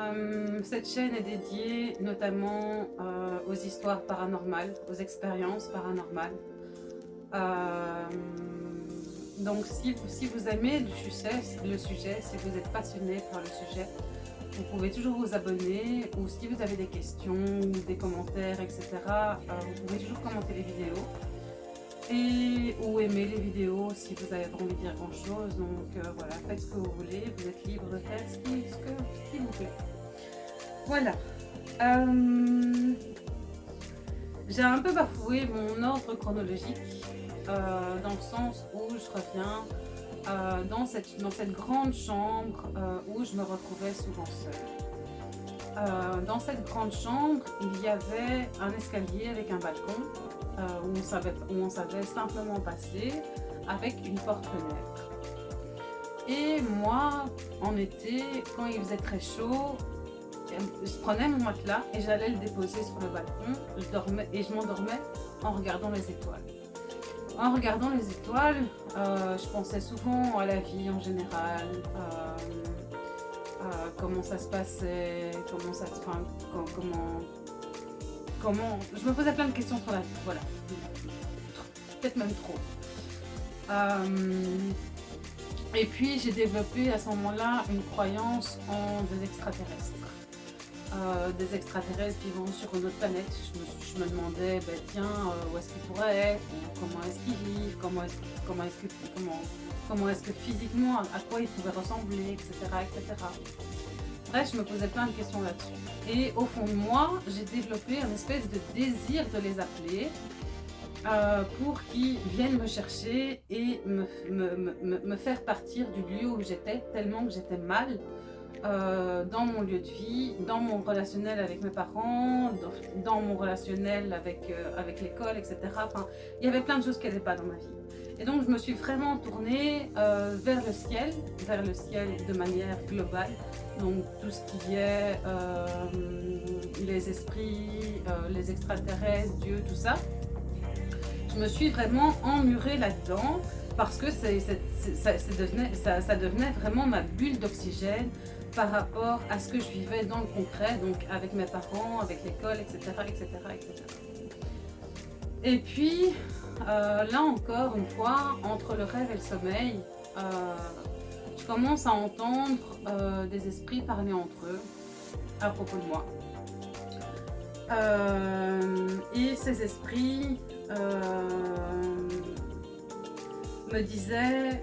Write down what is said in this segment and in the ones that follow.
Euh, cette chaîne est dédiée notamment euh, aux histoires paranormales, aux expériences paranormales. Euh, donc si, vous aimez le sujet, le sujet, si vous êtes passionné par le sujet, vous pouvez toujours vous abonner ou si vous avez des questions, des commentaires, etc. vous pouvez toujours commenter les vidéos et ou aimer les vidéos si vous avez envie de dire grand chose. Donc voilà, faites ce que vous voulez, vous êtes libre de faire ce ce qui vous plaît. Voilà. Euh, j'ai un peu bafoué mon ordre chronologique euh, dans le sens où je reviens euh, dans, cette, grande chambre où je me retrouvais souvent seule. dans cette grande chambre, il y avait un escalier avec un balcon où on, savait, où on savait simplement passer avec une porte-fenêtre. Et moi, en été, quand il faisait très chaud, je prenais mon matelas et j'allais le déposer sur le balcon je dormais, et je m'endormais en regardant les étoiles. En regardant les étoiles, euh, je pensais souvent à la vie en général, euh, euh, comment ça se passait, comment ça enfin, comment, comment... Je me posais plein de questions sur la vie, voilà. Peut-être même trop. et puis j'ai développé à ce moment-là une croyance en des extraterrestres. Euh, des extraterrestres vivant sur une autre planète. Je me, demandais, ben, tiens, euh, où est-ce qu'ils pourraient être, comment est-ce qu'ils vivent, comment est-ce comment est que, comment, physiquement, à quoi ils pouvaient ressembler, etc., etc. Bref, je me posais plein de questions là-dessus. Et au fond de moi, j'ai développé un espèce de désir de les appeler euh, pour qu'ils viennent me chercher et me faire partir du lieu où j'étais, tellement que j'étais mal, euh, dans mon lieu de vie, dans mon relationnel avec mes parents, dans, mon relationnel avec, euh, avec l'école, etc. Enfin, il y avait plein de choses qui n'allaient pas dans ma vie. Et donc, je me suis vraiment tournée euh, vers le ciel, vers le ciel de manière globale. Donc, tout ce qui est les esprits, les extraterrestres, Dieu, tout ça. Je me suis vraiment emmurée là-dedans parce que ça, devenait, vraiment ma bulle d'oxygène, par rapport à ce que je vivais dans le concret, donc avec mes parents, avec l'école, etc., etc., etc. Et puis, euh, là encore, une fois, entre le rêve et le sommeil, euh, je commence à entendre euh, des esprits parler entre eux à propos de moi. et ces esprits me disaient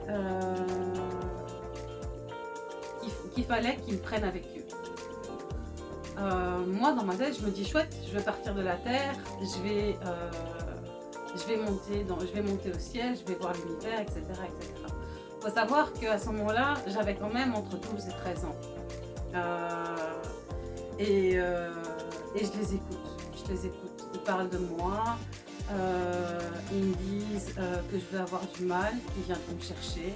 qu'il fallait qu'ils me prennent avec eux. Euh, moi, dans ma tête, je me dis chouette, je vais partir de la terre, je vais, euh, je vais, monter, dans, je vais monter au ciel, je vais voir l'univers, etc., etc. faut savoir qu'à ce moment-là, j'avais quand même entre 12 et 13 ans. Euh, et, et, je les écoute, je les écoute. Ils parlent de moi, ils me disent que je vais avoir du mal, qu'ils viendront me chercher.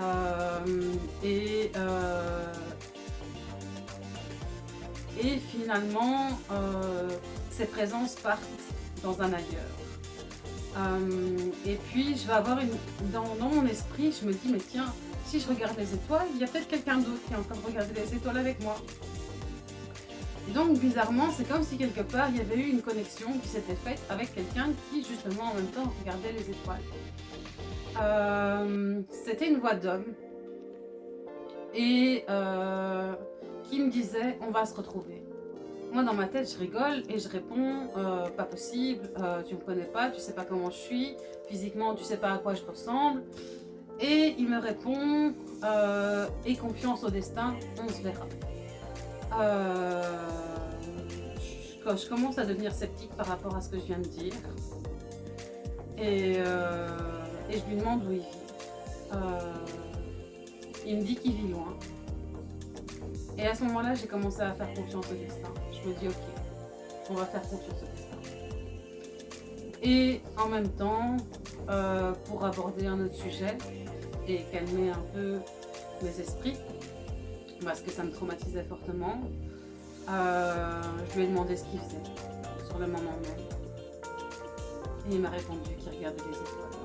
Euh, et, euh, et finalement, euh, ces présences partent dans un ailleurs. et puis, je vais avoir une... Dans, mon esprit, je me dis, mais tiens, si je regarde les étoiles, il y a peut-être quelqu'un d'autre qui est en train de regarder les étoiles avec moi. Donc, bizarrement, c'est comme si quelque part, il y avait eu une connexion qui s'était faite avec quelqu'un qui, justement, en même temps, regardait les étoiles. Euh, c'était une voix d'homme et euh, qui me disait on va se retrouver. Moi dans ma tête je rigole et je réponds euh, pas possible, tu me connais pas, tu sais pas comment je suis, physiquement tu sais pas à quoi je ressemble. Et il me répond et confiance au destin, on se verra. Je, je commence à devenir sceptique par rapport à ce que je viens de dire. Et et je lui demande où il vit. Euh, il me dit qu'il vit loin. Et à ce moment-là, j'ai commencé à faire confiance au destin. Je me dis, ok, on va faire confiance au destin. Et en même temps, euh, pour aborder un autre sujet et calmer un peu mes esprits, parce que ça me traumatisait fortement, euh, je lui ai demandé ce qu'il faisait sur le moment même. Et il m'a répondu qu'il regardait les étoiles.